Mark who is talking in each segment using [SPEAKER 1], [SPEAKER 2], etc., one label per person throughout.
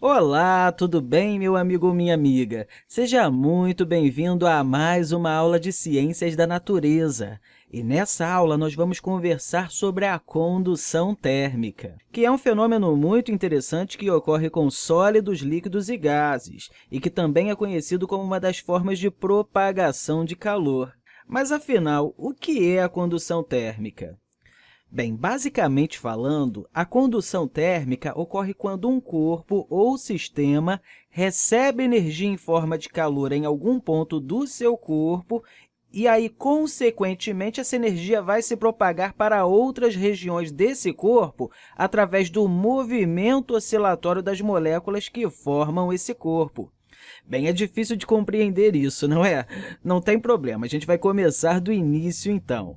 [SPEAKER 1] Olá, tudo bem, meu amigo ou minha amiga? Seja muito bem-vindo a mais uma aula de Ciências da Natureza. E nessa aula, nós vamos conversar sobre a condução térmica, que é um fenômeno muito interessante que ocorre com sólidos, líquidos e gases, e que também é conhecido como uma das formas de propagação de calor. Mas, afinal, o que é a condução térmica? Bem, basicamente falando, a condução térmica ocorre quando um corpo ou sistema recebe energia em forma de calor em algum ponto do seu corpo e aí, consequentemente, essa energia vai se propagar para outras regiões desse corpo através do movimento oscilatório das moléculas que formam esse corpo. Bem, é difícil de compreender isso, não é? Não tem problema, a gente vai começar do início, então.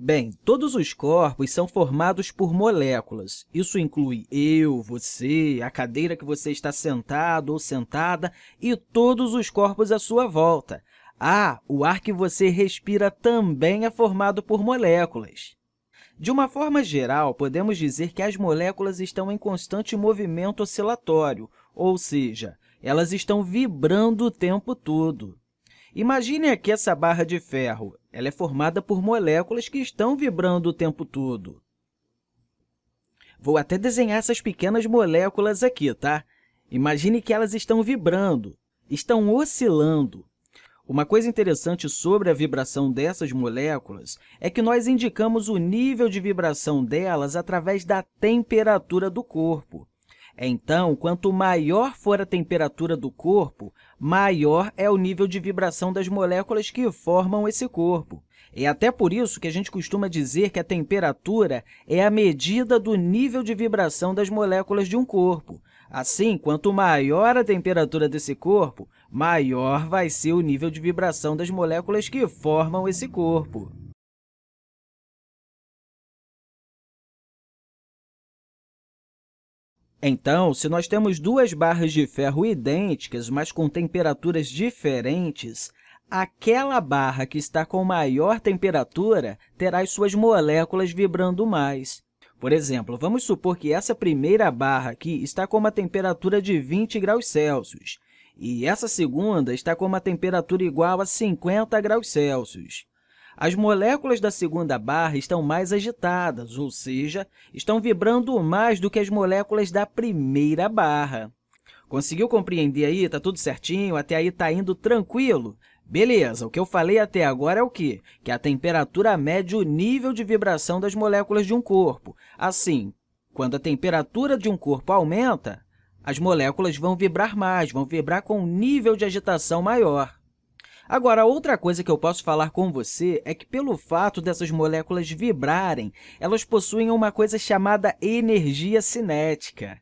[SPEAKER 1] Bem, todos os corpos são formados por moléculas. Isso inclui eu, você, a cadeira que você está sentado ou sentada e todos os corpos à sua volta. Ah, o ar que você respira também é formado por moléculas. De uma forma geral, podemos dizer que as moléculas estão em constante movimento oscilatório, ou seja, elas estão vibrando o tempo todo. Imagine aqui essa barra de ferro. Ela é formada por moléculas que estão vibrando o tempo todo. Vou até desenhar essas pequenas moléculas aqui, tá? Imagine que elas estão vibrando, estão oscilando. Uma coisa interessante sobre a vibração dessas moléculas é que nós indicamos o nível de vibração delas através da temperatura do corpo. Então, quanto maior for a temperatura do corpo, maior é o nível de vibração das moléculas que formam esse corpo. É até por isso que a gente costuma dizer que a temperatura é a medida do nível de vibração das moléculas de um corpo. Assim, quanto maior a temperatura desse corpo, maior vai ser o nível de vibração das moléculas que formam esse corpo. Então, se nós temos duas barras de ferro idênticas, mas com temperaturas diferentes, aquela barra que está com maior temperatura terá as suas moléculas vibrando mais. Por exemplo, vamos supor que essa primeira barra aqui está com uma temperatura de 20 graus Celsius e essa segunda está com uma temperatura igual a 50 graus Celsius. As moléculas da segunda barra estão mais agitadas, ou seja, estão vibrando mais do que as moléculas da primeira barra. Conseguiu compreender aí? Está tudo certinho? Até aí está indo tranquilo? Beleza, o que eu falei até agora é o quê? Que a temperatura mede o nível de vibração das moléculas de um corpo. Assim, quando a temperatura de um corpo aumenta, as moléculas vão vibrar mais, vão vibrar com um nível de agitação maior. Agora, outra coisa que eu posso falar com você é que, pelo fato dessas moléculas vibrarem, elas possuem uma coisa chamada energia cinética.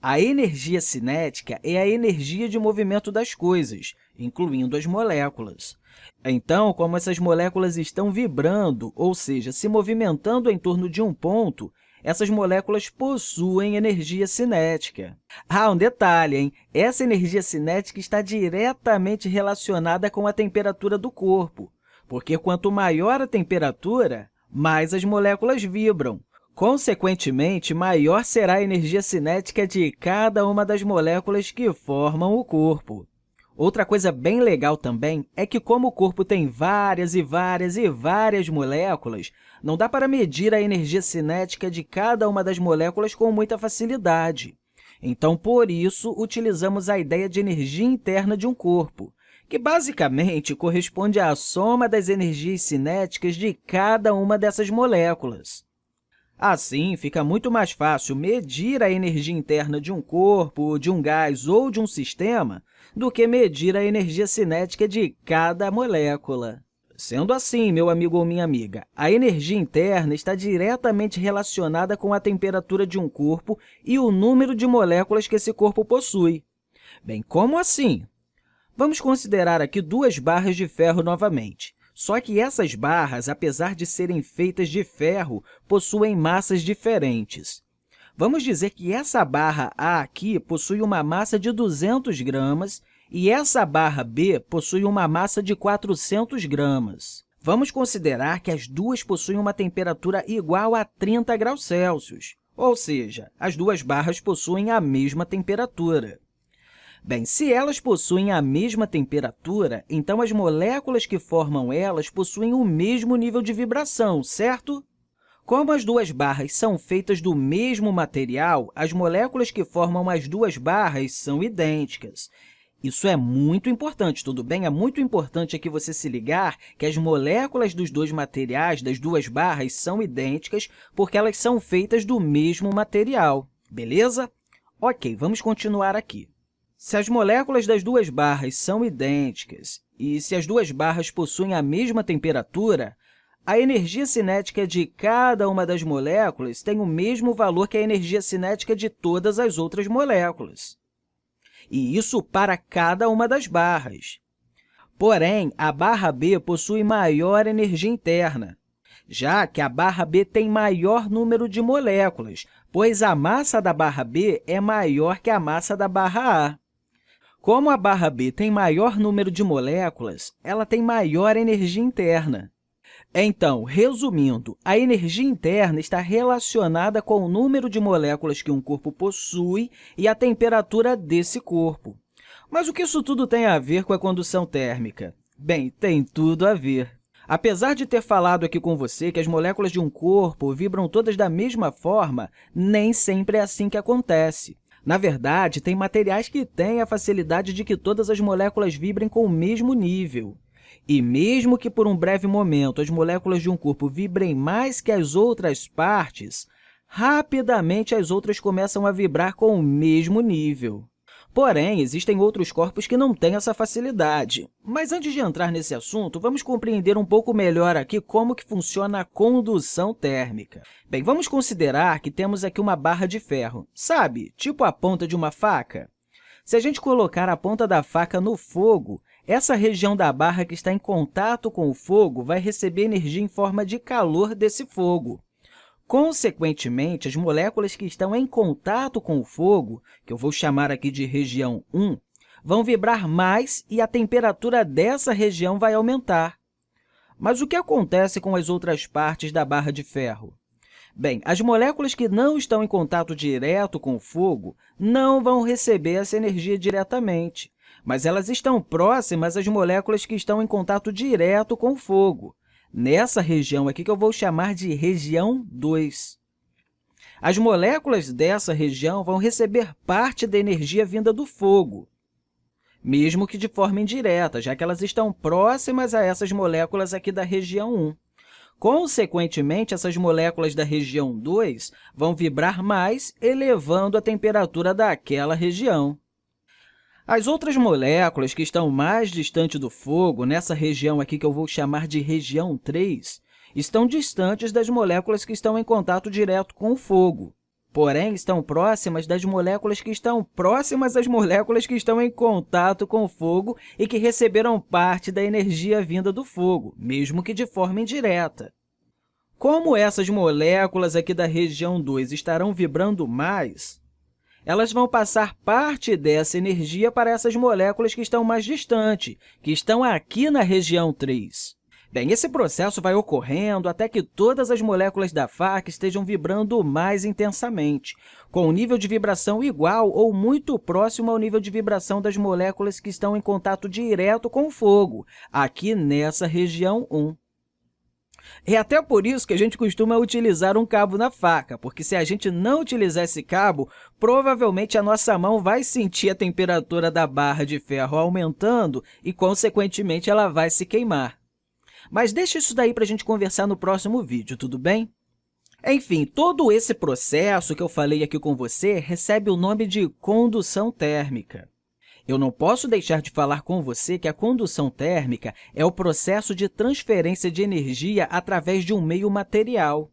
[SPEAKER 1] A energia cinética é a energia de movimento das coisas, incluindo as moléculas. Então, como essas moléculas estão vibrando, ou seja, se movimentando em torno de um ponto, essas moléculas possuem energia cinética. Ah, um detalhe, hein? Essa energia cinética está diretamente relacionada com a temperatura do corpo, porque quanto maior a temperatura, mais as moléculas vibram. Consequentemente, maior será a energia cinética de cada uma das moléculas que formam o corpo. Outra coisa bem legal também é que, como o corpo tem várias e várias e várias moléculas, não dá para medir a energia cinética de cada uma das moléculas com muita facilidade. Então, por isso, utilizamos a ideia de energia interna de um corpo, que basicamente corresponde à soma das energias cinéticas de cada uma dessas moléculas. Assim, fica muito mais fácil medir a energia interna de um corpo, de um gás ou de um sistema do que medir a energia cinética de cada molécula. Sendo assim, meu amigo ou minha amiga, a energia interna está diretamente relacionada com a temperatura de um corpo e o número de moléculas que esse corpo possui. Bem, como assim? Vamos considerar aqui duas barras de ferro novamente. Só que essas barras, apesar de serem feitas de ferro, possuem massas diferentes. Vamos dizer que essa barra A aqui possui uma massa de 200 gramas e essa barra B possui uma massa de 400 gramas. Vamos considerar que as duas possuem uma temperatura igual a 30 graus Celsius, ou seja, as duas barras possuem a mesma temperatura. Bem, se elas possuem a mesma temperatura, então as moléculas que formam elas possuem o mesmo nível de vibração, certo? Como as duas barras são feitas do mesmo material, as moléculas que formam as duas barras são idênticas. Isso é muito importante, tudo bem? É muito importante aqui você se ligar que as moléculas dos dois materiais, das duas barras, são idênticas porque elas são feitas do mesmo material, beleza? Ok, vamos continuar aqui. Se as moléculas das duas barras são idênticas e se as duas barras possuem a mesma temperatura, a energia cinética de cada uma das moléculas tem o mesmo valor que a energia cinética de todas as outras moléculas e isso para cada uma das barras. Porém, a barra B possui maior energia interna, já que a barra B tem maior número de moléculas, pois a massa da barra B é maior que a massa da barra A. Como a barra B tem maior número de moléculas, ela tem maior energia interna. Então, resumindo, a energia interna está relacionada com o número de moléculas que um corpo possui e a temperatura desse corpo. Mas o que isso tudo tem a ver com a condução térmica? Bem, tem tudo a ver. Apesar de ter falado aqui com você que as moléculas de um corpo vibram todas da mesma forma, nem sempre é assim que acontece. Na verdade, tem materiais que têm a facilidade de que todas as moléculas vibrem com o mesmo nível. E mesmo que por um breve momento as moléculas de um corpo vibrem mais que as outras partes, rapidamente as outras começam a vibrar com o mesmo nível. Porém, existem outros corpos que não têm essa facilidade. Mas antes de entrar nesse assunto, vamos compreender um pouco melhor aqui como que funciona a condução térmica. Bem, vamos considerar que temos aqui uma barra de ferro, sabe? Tipo a ponta de uma faca. Se a gente colocar a ponta da faca no fogo, essa região da barra que está em contato com o fogo vai receber energia em forma de calor desse fogo. Consequentemente, as moléculas que estão em contato com o fogo, que eu vou chamar aqui de região 1, vão vibrar mais e a temperatura dessa região vai aumentar. Mas o que acontece com as outras partes da barra de ferro? Bem, as moléculas que não estão em contato direto com o fogo não vão receber essa energia diretamente mas elas estão próximas às moléculas que estão em contato direto com o fogo, nessa região aqui que eu vou chamar de região 2. As moléculas dessa região vão receber parte da energia vinda do fogo, mesmo que de forma indireta, já que elas estão próximas a essas moléculas aqui da região 1. Consequentemente, essas moléculas da região 2 vão vibrar mais, elevando a temperatura daquela região. As outras moléculas que estão mais distante do fogo, nessa região aqui que eu vou chamar de região 3, estão distantes das moléculas que estão em contato direto com o fogo, porém, estão próximas das moléculas que estão próximas às moléculas que estão em contato com o fogo e que receberam parte da energia vinda do fogo, mesmo que de forma indireta. Como essas moléculas aqui da região 2 estarão vibrando mais, elas vão passar parte dessa energia para essas moléculas que estão mais distantes, que estão aqui na região 3. Bem, esse processo vai ocorrendo até que todas as moléculas da faca estejam vibrando mais intensamente, com um nível de vibração igual ou muito próximo ao nível de vibração das moléculas que estão em contato direto com o fogo, aqui nessa região 1. É até por isso que a gente costuma utilizar um cabo na faca, porque se a gente não utilizar esse cabo, provavelmente a nossa mão vai sentir a temperatura da barra de ferro aumentando e, consequentemente, ela vai se queimar. Mas deixa isso daí para a gente conversar no próximo vídeo, tudo bem? Enfim, todo esse processo que eu falei aqui com você recebe o nome de condução térmica. Eu não posso deixar de falar com você que a condução térmica é o processo de transferência de energia através de um meio material.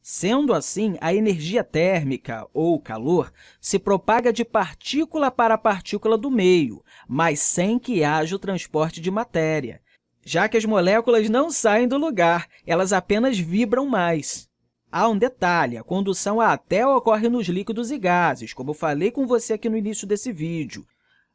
[SPEAKER 1] Sendo assim, a energia térmica, ou calor, se propaga de partícula para partícula do meio, mas sem que haja o transporte de matéria, já que as moléculas não saem do lugar, elas apenas vibram mais. Há um detalhe, a condução até ocorre nos líquidos e gases, como eu falei com você aqui no início desse vídeo,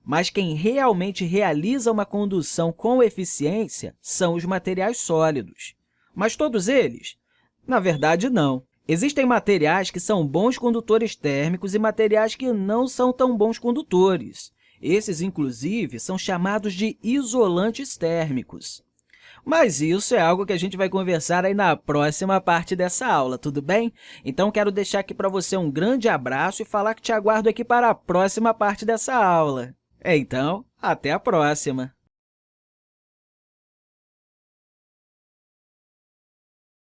[SPEAKER 1] mas quem realmente realiza uma condução com eficiência são os materiais sólidos. Mas todos eles? Na verdade, não. Existem materiais que são bons condutores térmicos e materiais que não são tão bons condutores. Esses, inclusive, são chamados de isolantes térmicos. Mas isso é algo que a gente vai conversar aí na próxima parte dessa aula, tudo bem? Então, quero deixar aqui para você um grande abraço e falar que te aguardo aqui para a próxima parte dessa aula. Então, até a próxima!